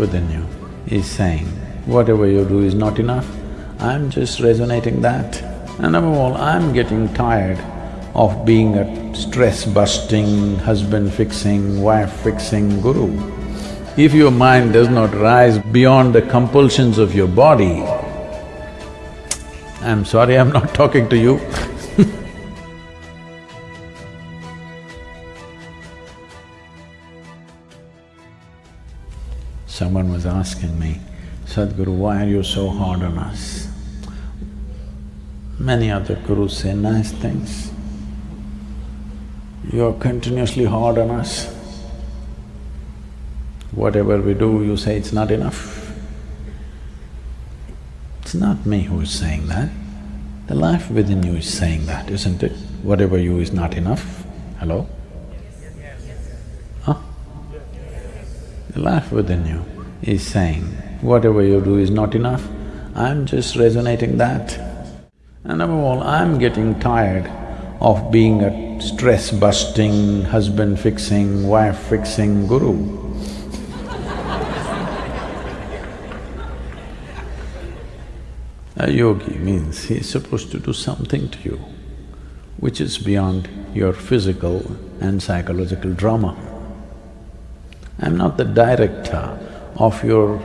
within you is saying, whatever you do is not enough, I'm just resonating that. And above all, I'm getting tired of being a stress-busting, husband-fixing, wife-fixing guru. If your mind does not rise beyond the compulsions of your body, I'm sorry I'm not talking to you asking me, Sadhguru, why are you so hard on us? Many other gurus say nice things. You're continuously hard on us. Whatever we do, you say it's not enough. It's not me who is saying that. The life within you is saying that, isn't it? Whatever you is not enough. Hello? Huh? The life within you is saying, whatever you do is not enough, I'm just resonating that. And above all, I'm getting tired of being a stress-busting, husband-fixing, wife-fixing guru. A yogi means he is supposed to do something to you which is beyond your physical and psychological drama. I'm not the director of your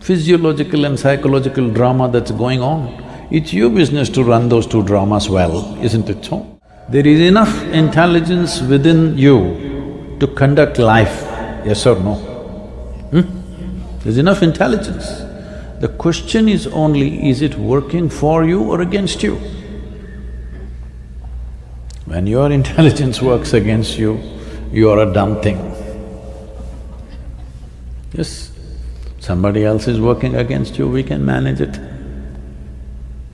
physiological and psychological drama that's going on. It's your business to run those two dramas well, isn't it so? There is enough intelligence within you to conduct life, yes or no? Hmm? There's enough intelligence. The question is only, is it working for you or against you? When your intelligence works against you, you are a dumb thing. Yes, somebody else is working against you, we can manage it.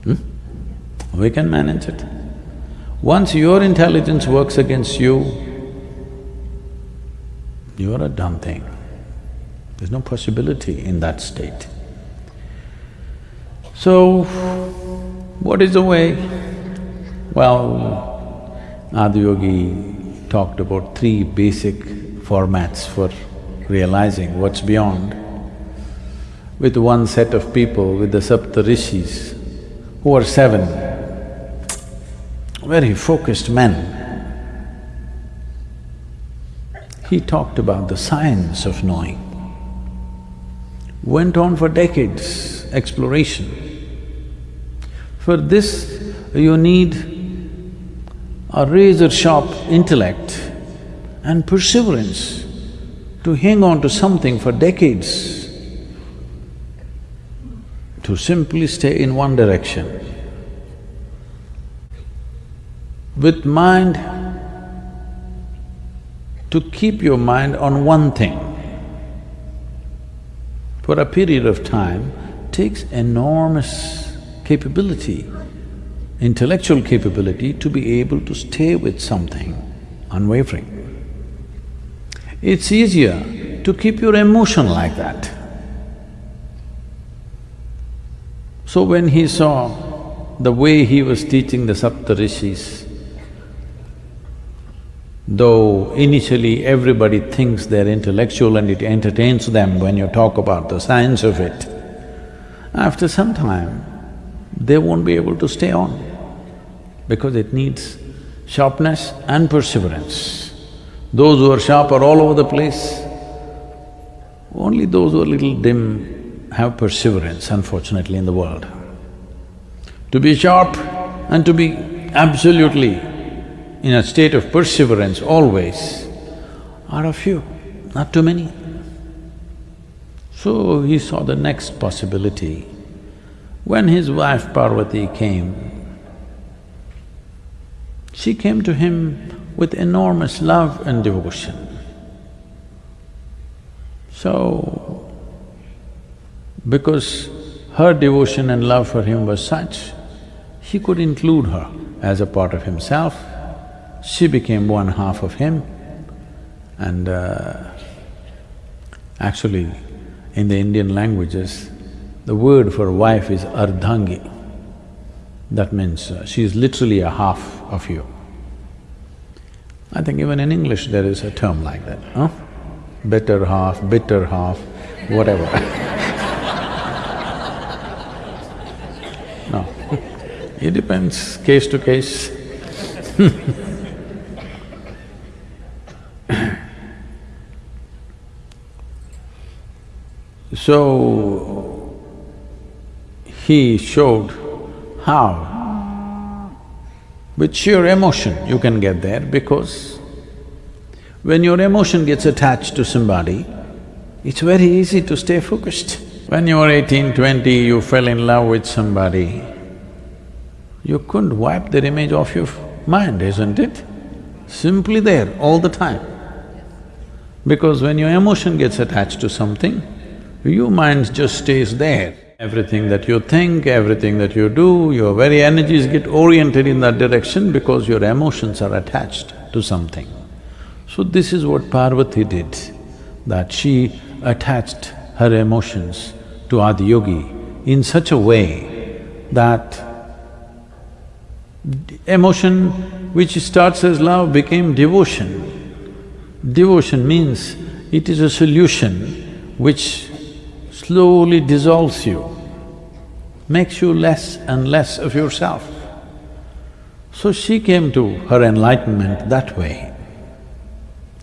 Hmm? We can manage it. Once your intelligence works against you, you are a dumb thing. There's no possibility in that state. So, what is the way? Well, Adiyogi talked about three basic formats for realizing what's beyond, with one set of people, with the Saptarishis, who are seven, very focused men. He talked about the science of knowing. Went on for decades, exploration. For this, you need a razor-sharp intellect and perseverance to hang on to something for decades, to simply stay in one direction. With mind, to keep your mind on one thing for a period of time takes enormous capability, intellectual capability to be able to stay with something unwavering. It's easier to keep your emotion like that. So when he saw the way he was teaching the Saptarishis, though initially everybody thinks they're intellectual and it entertains them when you talk about the science of it, after some time, they won't be able to stay on because it needs sharpness and perseverance. Those who are sharp are all over the place. Only those who are little dim have perseverance, unfortunately, in the world. To be sharp and to be absolutely in a state of perseverance always are a few, not too many. So he saw the next possibility. When his wife Parvati came, she came to him with enormous love and devotion. So, because her devotion and love for him was such, he could include her as a part of himself. She became one half of him and uh, actually in the Indian languages, the word for wife is ardhangi. That means uh, she is literally a half of you. I think even in English there is a term like that, huh? Better half, bitter half, whatever. No, it depends case to case. So, he showed how with sheer emotion you can get there because when your emotion gets attached to somebody, it's very easy to stay focused. When you were eighteen, twenty, you fell in love with somebody, you couldn't wipe their image off your mind, isn't it? Simply there all the time. Because when your emotion gets attached to something, your mind just stays there. Everything that you think, everything that you do, your very energies get oriented in that direction because your emotions are attached to something. So this is what Parvati did, that she attached her emotions to Adiyogi in such a way that emotion which starts as love became devotion. Devotion means it is a solution which slowly dissolves you, makes you less and less of yourself. So she came to her enlightenment that way.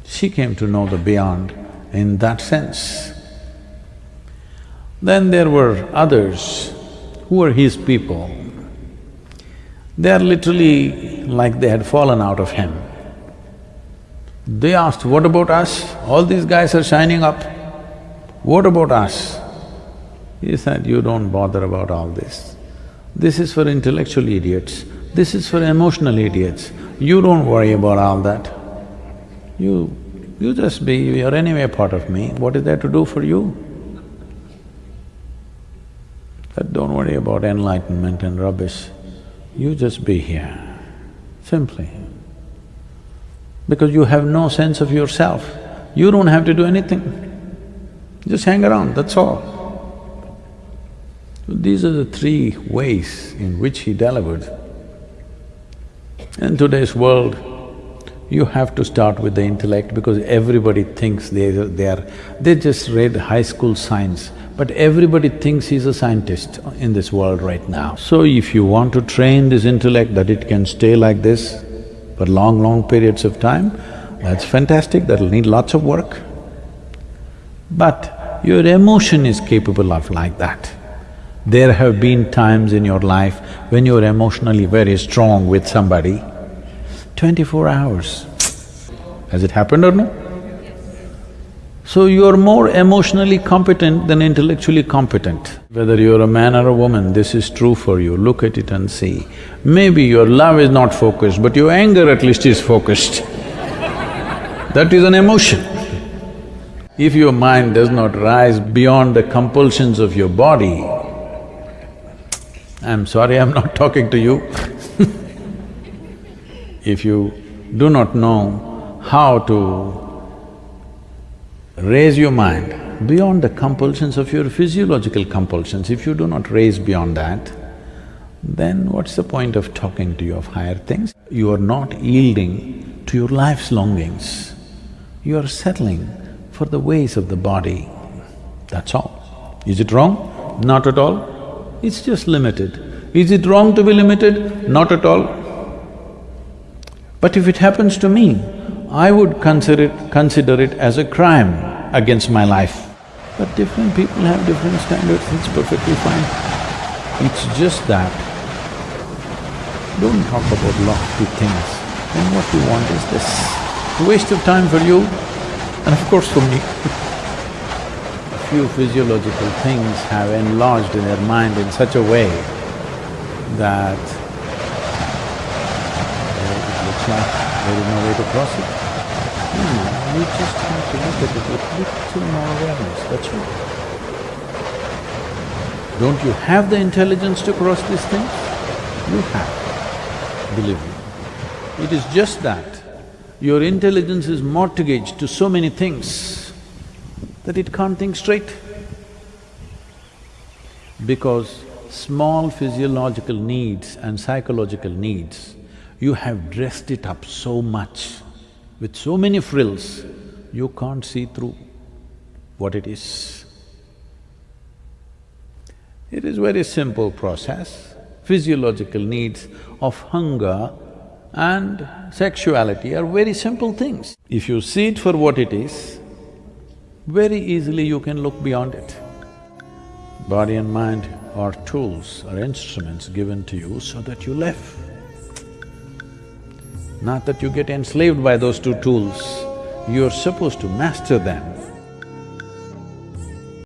She came to know the beyond in that sense. Then there were others who were his people. They are literally like they had fallen out of him. They asked, what about us? All these guys are shining up. What about us? He said, you don't bother about all this. This is for intellectual idiots, this is for emotional idiots. You don't worry about all that. You… you just be… you're anyway part of me, what is there to do for you? That don't worry about enlightenment and rubbish, you just be here, simply. Because you have no sense of yourself, you don't have to do anything. Just hang around, that's all. These are the three ways in which he delivered. In today's world, you have to start with the intellect because everybody thinks they, they are… they just read high school science, but everybody thinks he's a scientist in this world right now. So if you want to train this intellect that it can stay like this for long, long periods of time, that's fantastic, that'll need lots of work. But your emotion is capable of like that. There have been times in your life when you're emotionally very strong with somebody, twenty-four hours. Has it happened or no? So you're more emotionally competent than intellectually competent. Whether you're a man or a woman, this is true for you, look at it and see. Maybe your love is not focused, but your anger at least is focused. that is an emotion. If your mind does not rise beyond the compulsions of your body, I'm sorry, I'm not talking to you If you do not know how to raise your mind beyond the compulsions of your physiological compulsions, if you do not raise beyond that, then what's the point of talking to you of higher things? You are not yielding to your life's longings. You are settling for the ways of the body, that's all. Is it wrong? Not at all. It's just limited. Is it wrong to be limited? Not at all. But if it happens to me, I would consider it, consider it as a crime against my life. But different people have different standards, it's perfectly fine. It's just that don't talk about lofty things and what you want is this. A waste of time for you and of course for me few physiological things have enlarged in their mind in such a way that it looks like there is no way to cross it. Hmm, you just have to look at it with little more awareness, that's all. Don't you have the intelligence to cross these things? You have, believe me. It is just that your intelligence is mortgaged to so many things that it can't think straight. Because small physiological needs and psychological needs, you have dressed it up so much with so many frills, you can't see through what it is. It is very simple process. Physiological needs of hunger and sexuality are very simple things. If you see it for what it is, very easily you can look beyond it. Body and mind are tools or instruments given to you so that you live. Not that you get enslaved by those two tools, you're supposed to master them